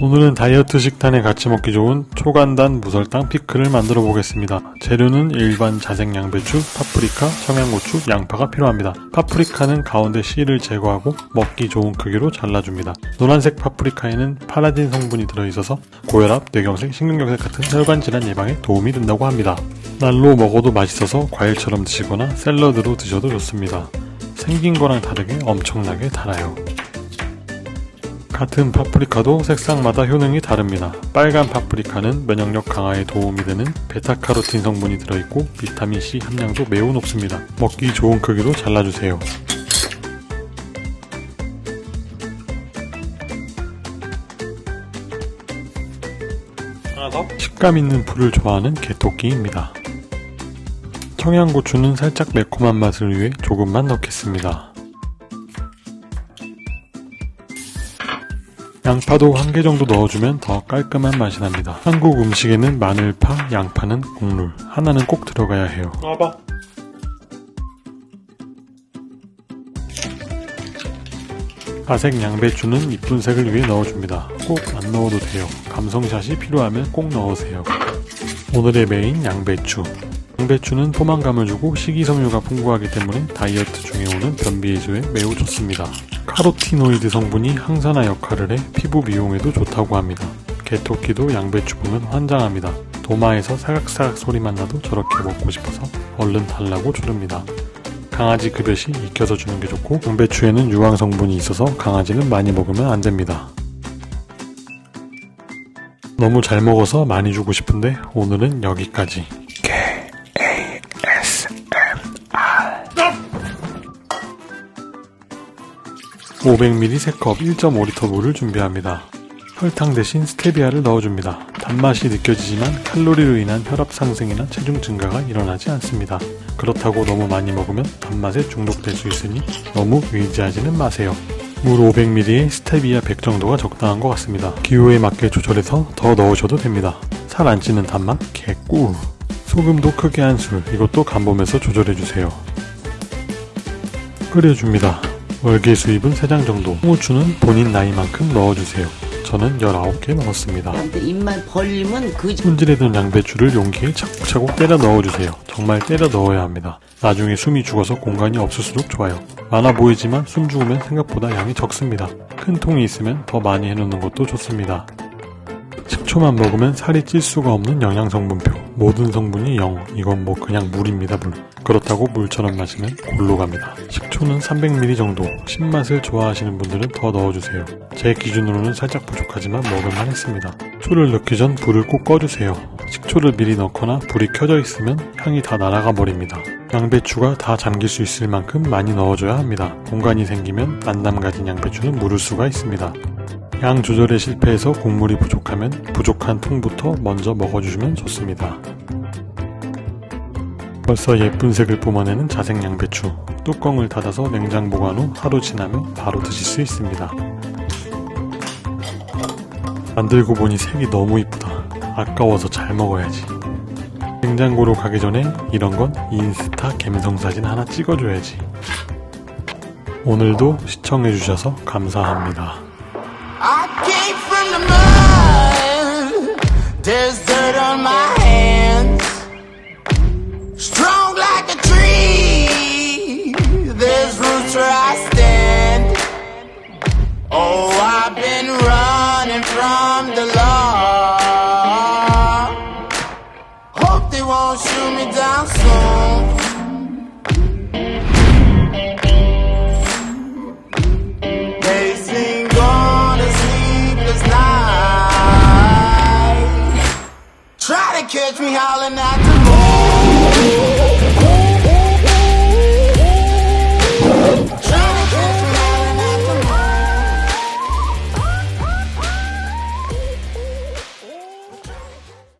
오늘은 다이어트 식단에 같이 먹기 좋은 초간단 무설탕 피클을 만들어 보겠습니다. 재료는 일반 자색 양배추, 파프리카, 청양고추, 양파가 필요합니다. 파프리카는 가운데 씨를 제거하고 먹기 좋은 크기로 잘라줍니다. 노란색 파프리카에는 파라딘 성분이 들어있어서 고혈압, 뇌경색, 심근경색 같은 혈관 질환 예방에 도움이 된다고 합니다. 날로 먹어도 맛있어서 과일처럼 드시거나 샐러드로 드셔도 좋습니다. 생긴 거랑 다르게 엄청나게 달아요. 같은 파프리카도 색상마다 효능이 다릅니다. 빨간 파프리카는 면역력 강화에 도움이 되는 베타카로틴 성분이 들어있고 비타민C 함량도 매우 높습니다. 먹기 좋은 크기로 잘라주세요. 식감 있는 풀을 좋아하는 개토끼입니다. 청양고추는 살짝 매콤한 맛을 위해 조금만 넣겠습니다. 양파도 한 개 정도 넣어주면 더 깔끔한 맛이 납니다. 한국 음식에는 마늘파, 양파는 국물, 하나는 꼭 들어가야 해요. 와봐. 아색 양배추는 이쁜 색을 위해 넣어줍니다. 꼭 안 넣어도 돼요. 감성샷이 필요하면 꼭 넣으세요. 오늘의 메인 양배추. 양배추는 포만감을 주고 식이섬유가 풍부하기 때문에 다이어트 중에 오는 변비 해소에 매우 좋습니다. 카로티노이드 성분이 항산화 역할을 해 피부 미용에도 좋다고 합니다. 개토끼도 양배추 보면 환장합니다. 도마에서 사각사각 소리만 나도 저렇게 먹고 싶어서 얼른 달라고 조릅니다. 강아지 급여시 익혀서 주는 게 좋고 양배추에는 유황 성분이 있어서 강아지는 많이 먹으면 안 됩니다. 너무 잘 먹어서 많이 주고 싶은데 오늘은 여기까지. 500ml 3컵 1.5L 물을 준비합니다. 설탕 대신 스테비아를 넣어줍니다. 단맛이 느껴지지만 칼로리로 인한 혈압 상승이나 체중 증가가 일어나지 않습니다. 그렇다고 너무 많이 먹으면 단맛에 중독될 수 있으니 너무 의지하지는 마세요. 물 500ml에 스테비아 100 정도가 적당한 것 같습니다. 기호에 맞게 조절해서 더 넣으셔도 됩니다. 살 안 찌는 단맛 개꿀! 소금도 크게 한 술, 이것도 간보면서 조절해주세요. 끓여줍니다. 월계 수입은 3장 정도. 홍후추는 본인 나이만큼 넣어주세요. 저는 19개 넣었습니다. 입만 벌리면 그 손질해 둔 양배추를 용기에 차곡차곡 때려 넣어주세요. 정말 때려 넣어야 합니다. 나중에 숨이 죽어서 공간이 없을수록 좋아요. 많아 보이지만 숨 죽으면 생각보다 양이 적습니다. 큰 통이 있으면 더 많이 해놓는 것도 좋습니다. 식초만 먹으면 살이 찔 수가 없는 영양성분표 모든 성분이 0 이건 뭐 그냥 물입니다 물. 그렇다고 물처럼 마시면 골로 갑니다. 식초는 300ml 정도. 신맛을 좋아하시는 분들은 더 넣어주세요. 제 기준으로는 살짝 부족하지만 먹을만 했습니다. 초를 넣기 전 불을 꼭 꺼주세요. 식초를 미리 넣거나 불이 켜져 있으면 향이 다 날아가 버립니다. 양배추가 다 잠길 수 있을 만큼 많이 넣어줘야 합니다. 공간이 생기면 만남 가진 양배추는 무를 수가 있습니다 양 조절에 실패해서 국물이 부족하면 부족한 통부터 먼저 먹어주시면 좋습니다. 벌써 예쁜 색을 뿜어내는 자색 양배추 뚜껑을 닫아서 냉장 보관 후 하루 지나면 바로 드실 수 있습니다. 만들고 보니 색이 너무 이쁘다. 아까워서 잘 먹어야지. 냉장고로 가기 전에 이런 건 인스타 갬성사진 하나 찍어줘야지. 오늘도 시청해주셔서 감사합니다. Came from the mud. There's dirt on my catch me howling at the.